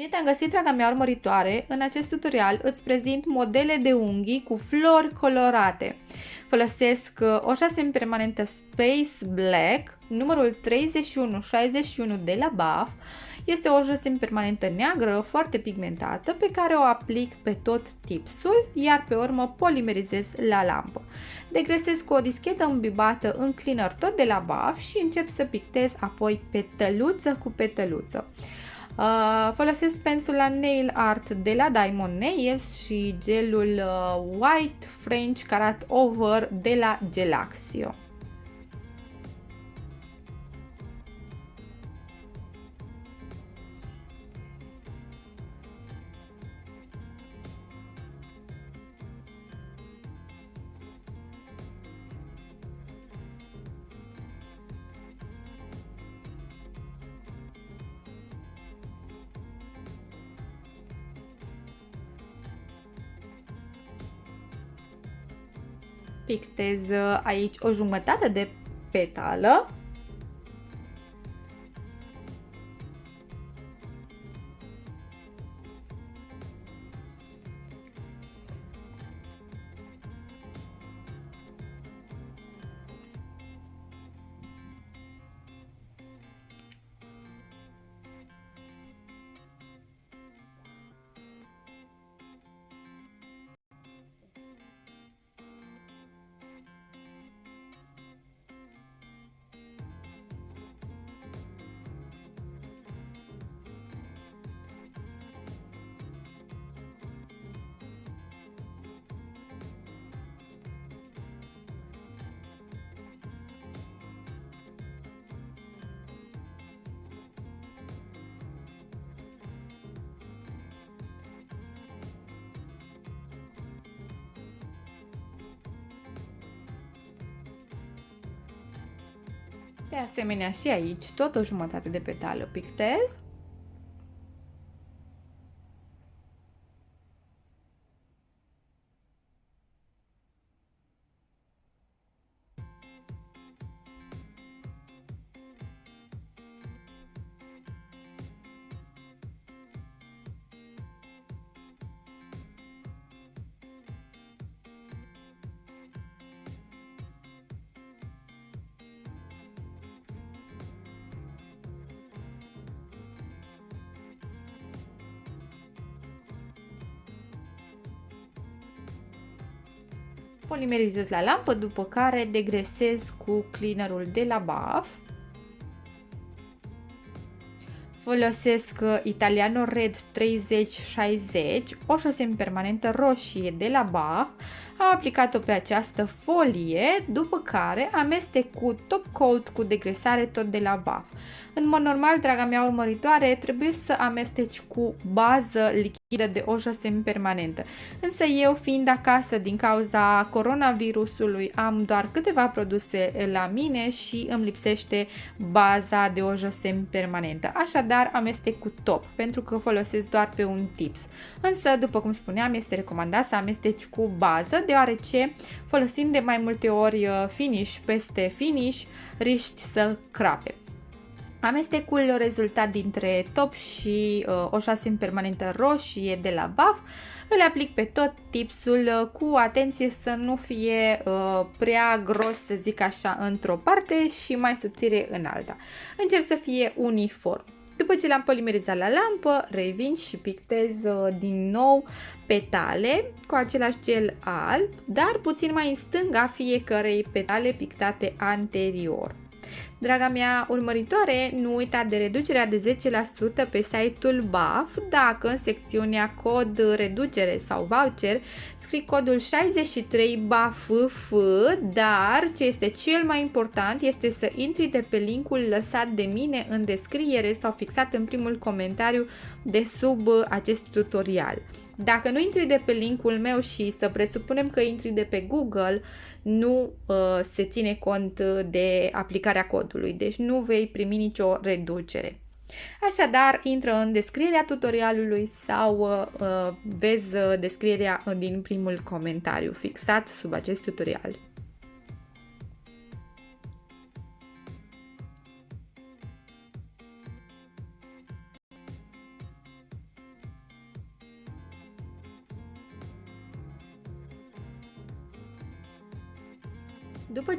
Bine te-am găsit, draga mea urmăritoare! În acest tutorial îți prezint modele de unghii cu flori colorate. Folosesc uh, o șase permanentă Space Black, numărul 3161 de la BAF. Este o șase permanentă neagră, foarte pigmentată, pe care o aplic pe tot tipsul, iar pe urmă polimerizez la lampă. Degresez cu o dischetă îmbibată în cleaner tot de la BAF și încep să pictez apoi petăluță cu petăluță. Uh, folosesc pensula Nail Art de la Diamond Nails și gelul uh, White French Carat Over de la Gelaxio. Pictez uh, aici o jumătate de petală De asemenea și aici tot o jumătate de petală pictez polimerizez la lampă, după care degresez cu cleanerul de la BAF. Folosesc uh, Italiano Red 3060, o șosem permanentă roșie de la BAF. Am aplicat-o pe această folie, după care amestec cu top coat cu degresare tot de la BAF. În mod normal, draga mea urmăritoare, trebuie să amesteci cu bază lichidă de o jasem permanentă. Însă eu, fiind acasă din cauza coronavirusului, am doar câteva produse la mine și îmi lipsește baza de o jasem permanentă. Așadar, amestec cu top, pentru că folosesc doar pe un tips. Însă, după cum spuneam, este recomandat să amesteci cu bază, deoarece folosind de mai multe ori uh, finish peste finish, riști să crape. Amestecul rezultat dintre top și uh, o șasin permanentă roșie de la BAF îl aplic pe tot tipsul uh, cu atenție să nu fie uh, prea gros, să zic așa, într-o parte și mai subțire în alta. Încerc să fie uniform. După ce l-am polimerizat la lampă, revin și pictez uh, din nou petale cu același gel alb, dar puțin mai în stânga fiecărei petale pictate anterior. Draga mea urmăritoare, nu uita de reducerea de 10% pe site-ul BAF dacă în secțiunea cod reducere sau voucher scrii codul 63 BAFF, dar ce este cel mai important este să intri de pe linkul lăsat de mine în descriere sau fixat în primul comentariu de sub acest tutorial. Dacă nu intri de pe linkul meu și să presupunem că intri de pe Google, nu uh, se ține cont de aplicarea codului, deci nu vei primi nicio reducere. Așadar, intră în descrierea tutorialului sau uh, uh vezi uh, descrierea din primul comentariu fixat sub acest tutorial.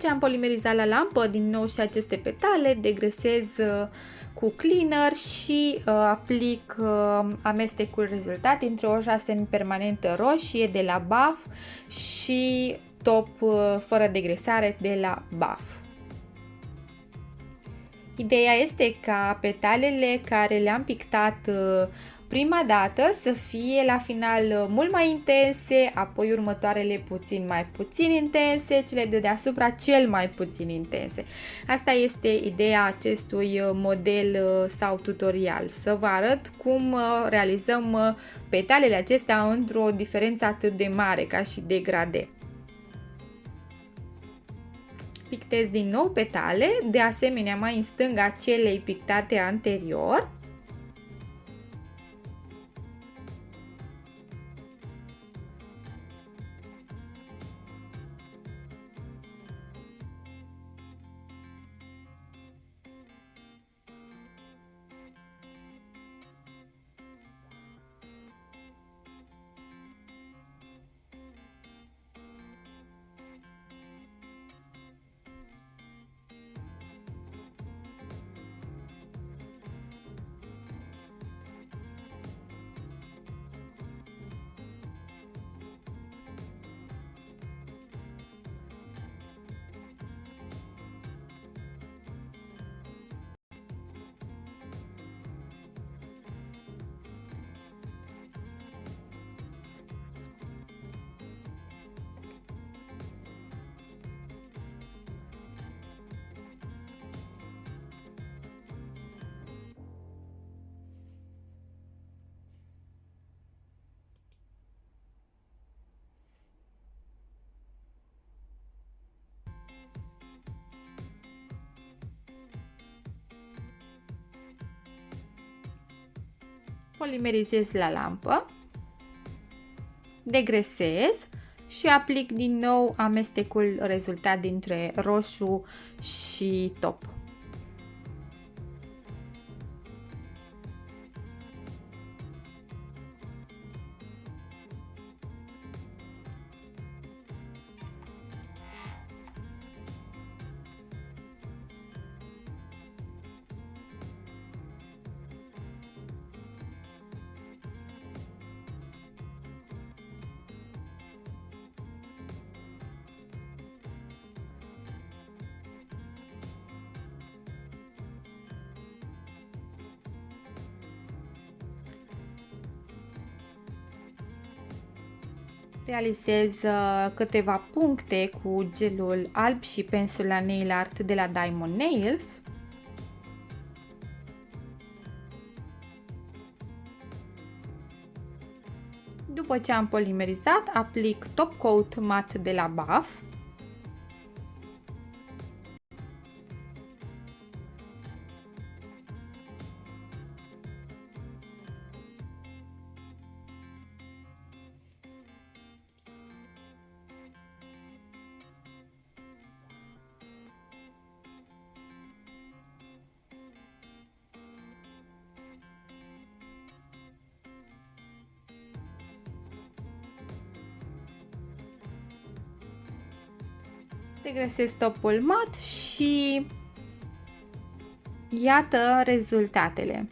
Ce am polimerizat la lampă din nou și aceste petale, degresez uh, cu cleaner și uh, aplic uh, amestecul rezultat dintre o șase permanentă roșie de la BAF și top uh, fără degresare de la BAF. Ideea este ca petalele care le-am pictat uh, prima dată să fie la final uh, mult mai intense, apoi următoarele puțin mai puțin intense, cele de deasupra cel mai puțin intense. Asta este ideea acestui uh, model uh, sau tutorial, să vă arăt cum realizăm petalele acestea într-o diferență atât de mare ca și degrade pictez din nou petale, de asemenea mai în stânga celei pictate anterior polimerizez la lampă, degresez și aplic din nou amestecul rezultat dintre roșu și top. Realizez uh, câteva puncte cu gelul alb și pensul la nail art de la Diamond Nails. După ce am polimerizat, aplic top coat mat de la BAF. Degresez topul mat și iată rezultatele.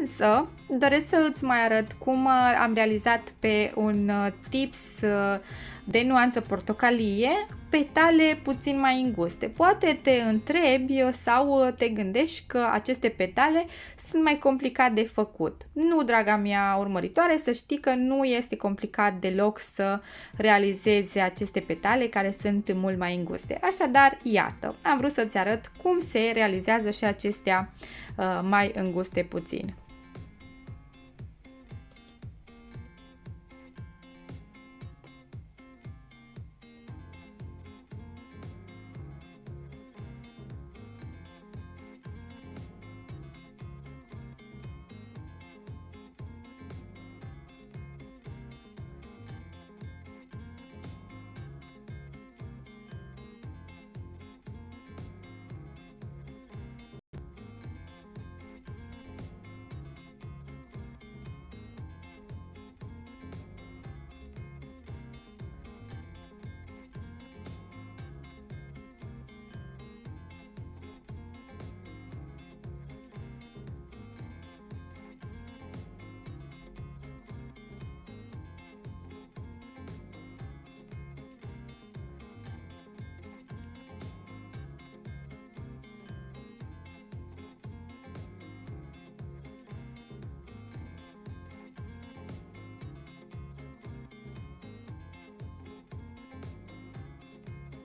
Însă, doresc să îți mai arăt cum am realizat pe un uh, tips uh, de nuanță portocalie petale puțin mai înguste. Poate te întrebi sau te gândești că aceste petale sunt mai complicat de făcut. Nu, draga mea urmăritoare, să știi că nu este complicat deloc să realizezi aceste petale care sunt mult mai înguste. Așadar, iată, am vrut să-ți arăt cum se realizează și acestea uh, mai înguste puțin.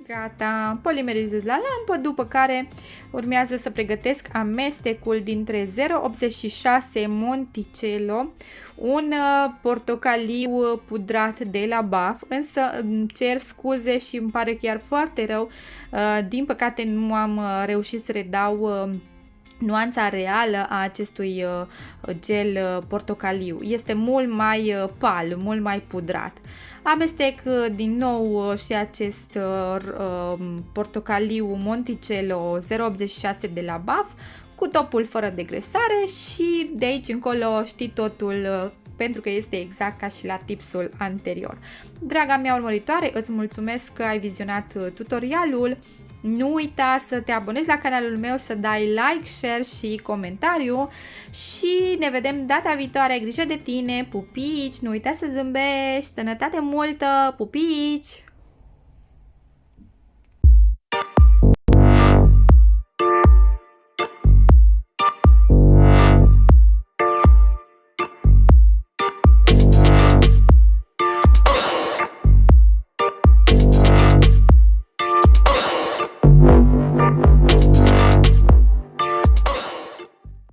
Gata, polimerizez la lampă, după care urmează să pregătesc amestecul dintre 0,86 Monticello, un uh, portocaliu pudrat de la BAF, însă cer scuze și îmi pare chiar foarte rău, uh, din păcate nu am uh, reușit să redau nuanța reală a acestui gel portocaliu. Este mult mai pal, mult mai pudrat. Amestec uh, din nou uh, și acest uh, um, portocaliu Monticello 086 de la BAF cu topul fără degresare și de aici încolo știi totul pentru că este exact ca și la tipsul anterior. Draga mea urmăritoare, îți mulțumesc că ai vizionat tutorialul. Nu uita să te abonezi la canalul meu, să dai like, share și comentariu și ne vedem data viitoare. Ai grijă de tine, pupici, nu uita să zâmbești, sănătate multă, pupici!